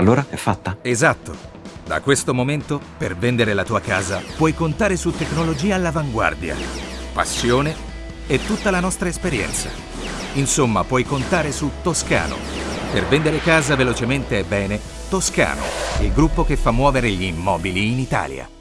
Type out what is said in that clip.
Allora è fatta? Esatto. Da questo momento, per vendere la tua casa, puoi contare su tecnologia all'avanguardia, passione e tutta la nostra esperienza. Insomma, puoi contare su Toscano. Per vendere casa velocemente e bene, Toscano, il gruppo che fa muovere gli immobili in Italia.